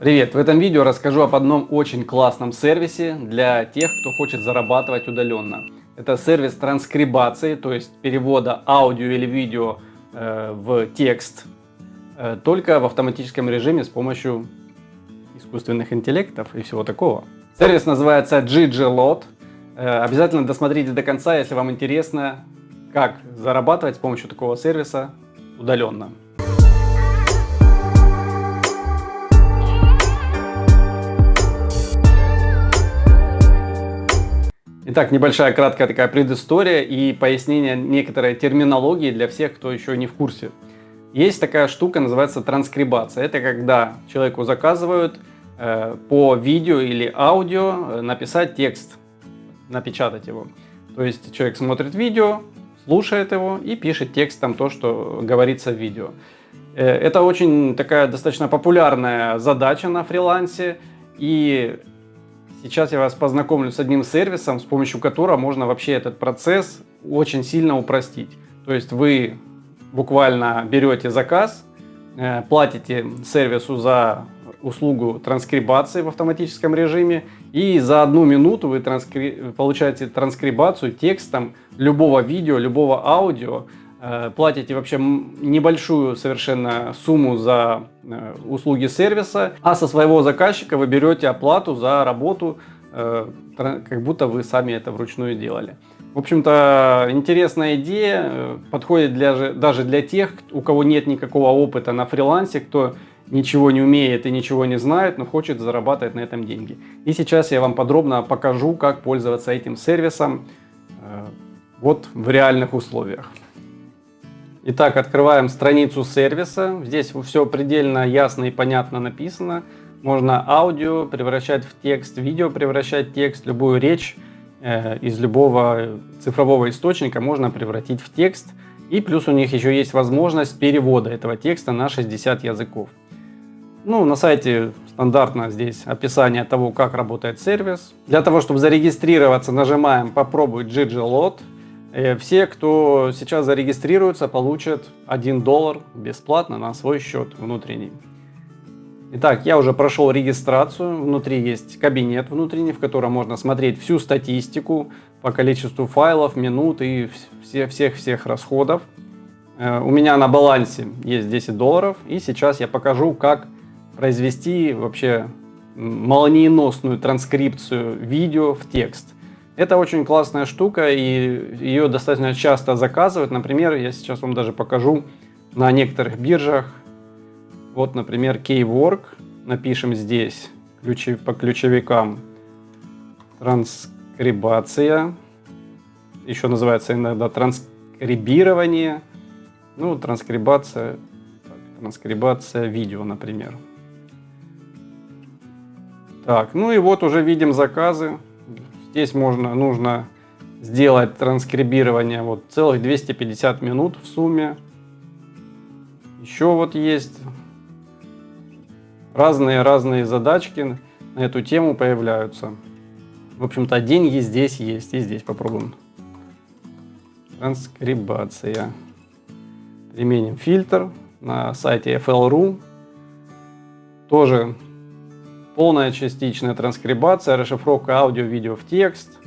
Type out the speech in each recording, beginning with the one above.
Привет! В этом видео расскажу об одном очень классном сервисе для тех, кто хочет зарабатывать удаленно. Это сервис транскрибации, то есть перевода аудио или видео э, в текст, э, только в автоматическом режиме с помощью искусственных интеллектов и всего такого. Сервис называется GGLot. Э, обязательно досмотрите до конца, если вам интересно, как зарабатывать с помощью такого сервиса удаленно. Итак, небольшая краткая такая предыстория и пояснение некоторой терминологии для всех, кто еще не в курсе. Есть такая штука, называется транскрибация. Это когда человеку заказывают э, по видео или аудио э, написать текст, напечатать его. То есть человек смотрит видео, слушает его и пишет текстом то, что говорится в видео. Э, это очень такая достаточно популярная задача на фрилансе. И Сейчас я вас познакомлю с одним сервисом, с помощью которого можно вообще этот процесс очень сильно упростить. То есть вы буквально берете заказ, э, платите сервису за услугу транскрибации в автоматическом режиме, и за одну минуту вы транскри... получаете транскрибацию текстом любого видео, любого аудио, платите вообще небольшую совершенно сумму за э, услуги сервиса, а со своего заказчика вы берете оплату за работу, э, как будто вы сами это вручную делали. В общем-то, интересная идея, подходит для, даже для тех, у кого нет никакого опыта на фрилансе, кто ничего не умеет и ничего не знает, но хочет зарабатывать на этом деньги. И сейчас я вам подробно покажу, как пользоваться этим сервисом вот в реальных условиях. Итак, открываем страницу сервиса. Здесь все предельно ясно и понятно написано. Можно аудио превращать в текст, видео превращать в текст, любую речь э, из любого цифрового источника можно превратить в текст. И плюс у них еще есть возможность перевода этого текста на 60 языков. Ну, на сайте стандартно здесь описание того, как работает сервис. Для того, чтобы зарегистрироваться, нажимаем «Попробуй GGLot». Э, все, кто сейчас зарегистрируется, получат 1 доллар бесплатно на свой счет внутренний. Итак, я уже прошел регистрацию. Внутри есть кабинет внутренний, в котором можно смотреть всю статистику по количеству файлов, минут и всех-всех расходов. Э, у меня на балансе есть 10 долларов. И сейчас я покажу, как произвести вообще молниеносную транскрипцию видео в текст. Это очень классная штука, и ее достаточно часто заказывают. Например, я сейчас вам даже покажу на некоторых биржах. Вот, например, Keywork. Напишем здесь ключи, по ключевикам транскрибация. Еще называется иногда транскрибирование. Ну, транскрибация, так, транскрибация видео, например. Так, ну и вот уже видим заказы. Здесь можно, нужно сделать транскрибирование вот целых 250 минут в сумме. Еще вот есть разные-разные задачки на эту тему появляются. В общем-то, деньги здесь есть. И здесь попробуем. Транскрибация. Применим фильтр на сайте FL.ru. Тоже полная частичная транскрибация, расшифровка аудио-видео в текст,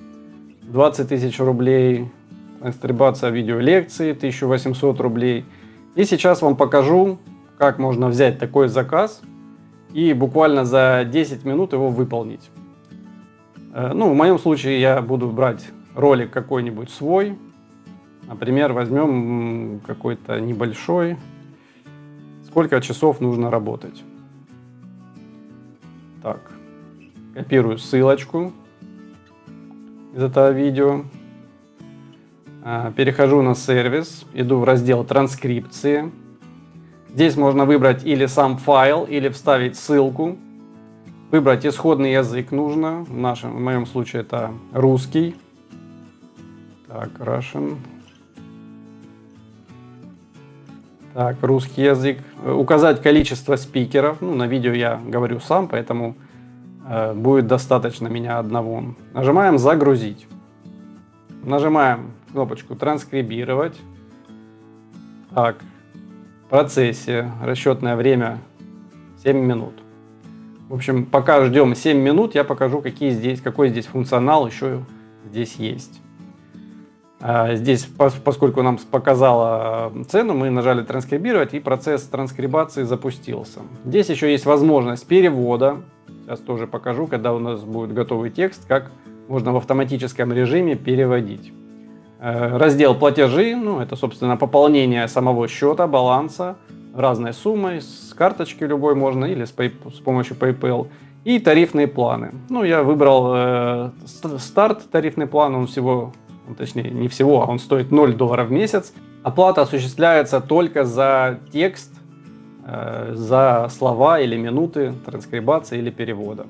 20 тысяч рублей, транскрибация видеолекции, 1800 рублей. И сейчас вам покажу, как можно взять такой заказ и буквально за 10 минут его выполнить. Э, ну, в моем случае я буду брать ролик какой-нибудь свой. Например, возьмем какой-то небольшой. Сколько часов нужно работать. Так, копирую ссылочку из этого видео. А, перехожу на сервис, иду в раздел транскрипции. Здесь можно выбрать или сам файл, или вставить ссылку. Выбрать исходный язык нужно. В, нашем, в моем случае это русский. Так, Russian. Так, русский язык. Указать количество спикеров. Ну, на видео я говорю сам, поэтому э, будет достаточно меня одного. Нажимаем «Загрузить». Нажимаем кнопочку «Транскрибировать». Так, в процессе расчетное время 7 минут. В общем, пока ждем 7 минут, я покажу, какие здесь, какой здесь функционал еще здесь есть. А, здесь, поскольку нам показала цену, мы нажали транскрибировать и процесс транскрибации запустился. Здесь еще есть возможность перевода. Сейчас тоже покажу, когда у нас будет готовый текст, как можно в автоматическом режиме переводить. Э, раздел платежи, ну это собственно пополнение самого счета, баланса, разной суммой, с карточки любой можно или с, с помощью PayPal. И тарифные планы. Ну я выбрал э, старт тарифный план, он всего, точнее не всего, а он стоит 0 долларов в месяц. Оплата осуществляется только за текст, э, за слова или минуты транскрибации или перевода.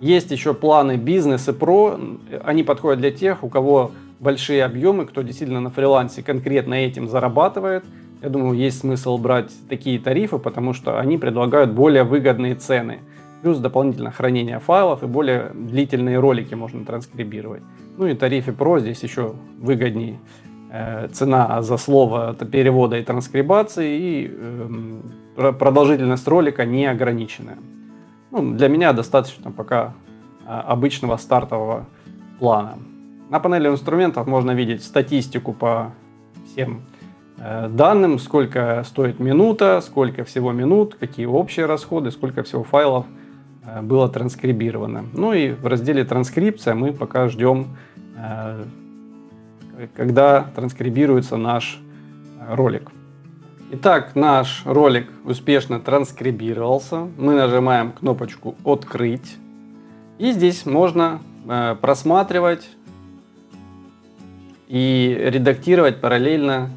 Есть еще планы бизнес и про, они подходят для тех, у кого большие объемы, кто действительно на фрилансе конкретно этим зарабатывает. Я думаю, есть смысл брать такие тарифы, потому что они предлагают более выгодные цены. Плюс дополнительно хранение файлов и более длительные ролики можно транскрибировать. Ну и тарифе Pro здесь еще выгоднее. Э, цена за слово перевода и транскрибации и э, продолжительность ролика не ограниченная. Ну, для меня достаточно пока а, обычного стартового плана. На панели инструментов можно видеть статистику по всем э, данным, сколько стоит минута, сколько всего минут, какие общие расходы, сколько всего файлов было транскрибировано. Ну и в разделе транскрипция мы пока ждем, э, когда транскрибируется наш ролик. Итак, наш ролик успешно транскрибировался. Мы нажимаем кнопочку «Открыть». И здесь можно э, просматривать и редактировать параллельно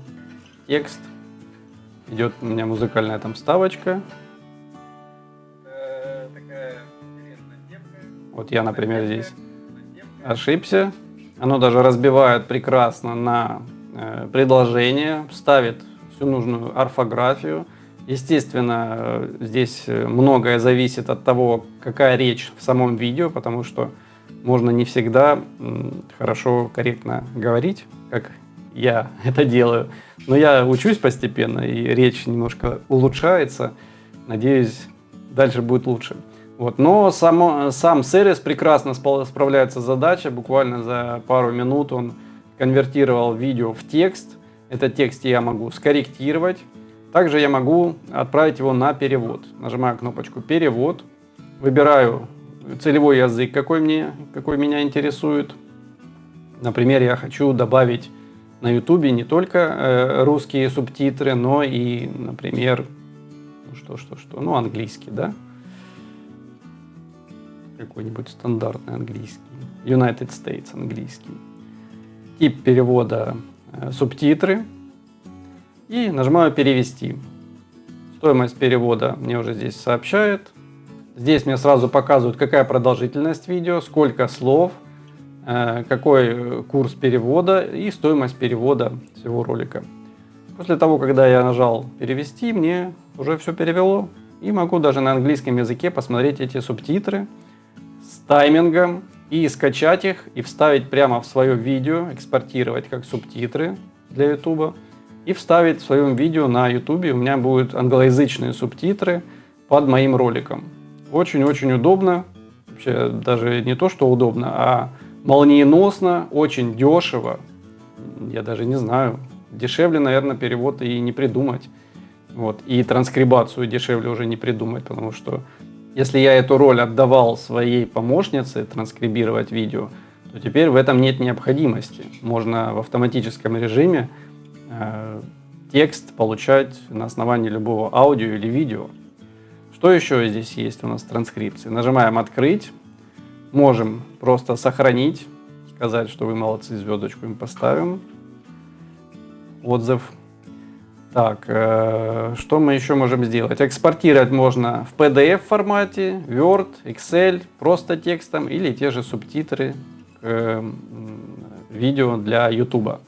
текст. Идет у меня музыкальная там вставочка. Вот я, например, здесь ошибся. Оно даже разбивает прекрасно на э, предложение, ставит всю нужную орфографию. Естественно, здесь многое зависит от того, какая речь в самом видео, потому что можно не всегда хорошо, корректно говорить, как я это делаю. Но я учусь постепенно, и речь немножко улучшается. Надеюсь, дальше будет лучше. Вот. Но само, сам сервис прекрасно справляется с задачей. Буквально за пару минут он конвертировал видео в текст. Этот текст я могу скорректировать. Также я могу отправить его на перевод. Нажимаю кнопочку «Перевод», выбираю целевой язык, какой, мне, какой меня интересует. Например, я хочу добавить на YouTube не только э, русские субтитры, но и, например, ну что, что, что, ну английский, да? Какой-нибудь стандартный английский. United States английский. Тип перевода Э, субтитры и нажимаю «Перевести». Стоимость перевода мне уже здесь сообщает. Здесь мне сразу показывают, какая продолжительность видео, сколько слов, э, какой курс перевода и стоимость перевода всего ролика. После того, когда я нажал «Перевести», мне уже все перевело. И могу даже на английском языке посмотреть эти субтитры таймингом, и скачать их и вставить прямо в свое видео, экспортировать как субтитры для YouTube и вставить в своем видео на YouTube. У меня будут англоязычные субтитры под моим роликом. Очень-очень удобно. Вообще даже не то, что удобно, а молниеносно, очень дешево. Я даже не знаю. Дешевле, наверное, перевод и не придумать. Вот. И транскрибацию дешевле уже не придумать, потому что если я эту роль отдавал своей помощнице транскрибировать видео, то теперь в этом нет необходимости. Можно в автоматическом режиме э, текст получать на основании любого аудио или видео. Что еще здесь есть у нас в транскрипции? Нажимаем «Открыть». Можем просто сохранить, сказать, что вы молодцы, звездочку им поставим. Отзыв так, э, что мы еще можем сделать? Экспортировать можно в PDF формате, Word, Excel, просто текстом или те же субтитры к э, видео для YouTube.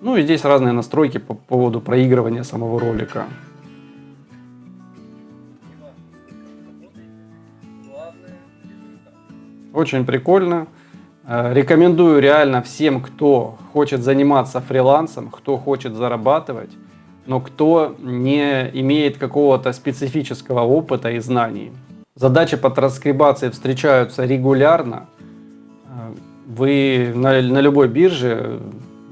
Ну и здесь разные настройки по поводу проигрывания самого ролика. Очень прикольно. Э, рекомендую реально всем, кто хочет заниматься фрилансом, кто хочет зарабатывать но кто не имеет какого-то специфического опыта и знаний. Задачи по транскрибации встречаются регулярно. Э, вы на, на любой бирже,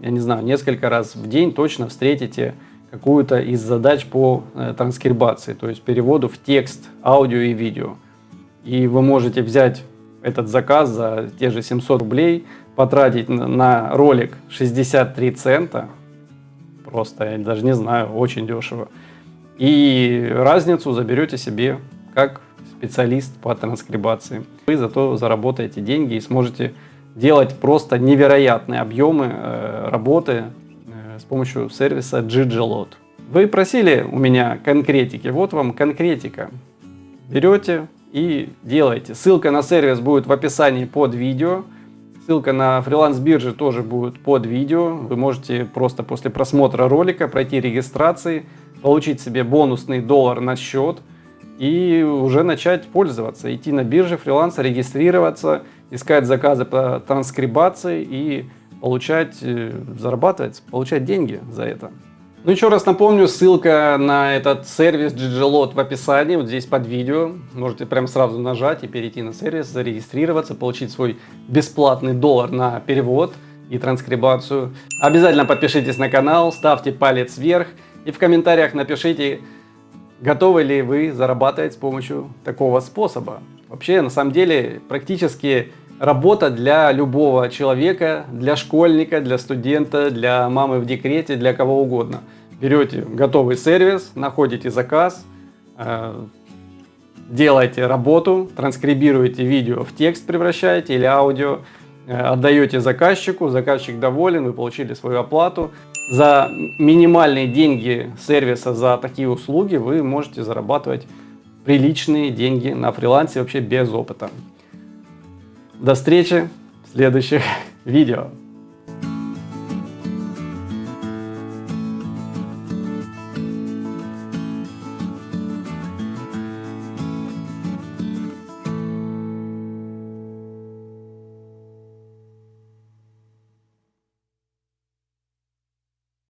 я не знаю, несколько раз в день точно встретите какую-то из задач по э, транскрибации, то есть переводу в текст, аудио и видео. И вы можете взять этот заказ за те же 700 рублей, потратить на ролик 63 цента, просто, я даже не знаю, очень дешево. И разницу заберете себе как специалист по транскрибации. Вы зато заработаете деньги и сможете делать просто невероятные объемы э, работы э, с помощью сервиса Gigelot. Вы просили у меня конкретики, вот вам конкретика. Берете и делаете. Ссылка на сервис будет в описании под видео. Ссылка на фриланс-биржи тоже будет под видео. Вы можете просто после просмотра ролика пройти регистрации, получить себе бонусный доллар на счет и уже начать пользоваться. Идти на бирже фриланса, регистрироваться, искать заказы по транскрибации и получать, э, зарабатывать, получать деньги за это. Ну еще раз напомню, ссылка на этот сервис GGLot в описании, вот здесь под видео. Можете прям сразу нажать и перейти на сервис, зарегистрироваться, получить свой бесплатный доллар на перевод и транскрибацию. Обязательно подпишитесь на канал, ставьте палец вверх и в комментариях напишите, готовы ли вы зарабатывать с помощью такого способа. Вообще, на самом деле, практически работа для любого человека, для школьника, для студента, для мамы в декрете, для кого угодно. Берете готовый сервис, находите заказ, э, делаете работу, транскрибируете видео в текст, превращаете или аудио, э, отдаете заказчику, заказчик доволен, вы получили свою оплату. За минимальные деньги сервиса за такие услуги вы можете зарабатывать приличные деньги на фрилансе вообще без опыта. До встречи в следующих видео.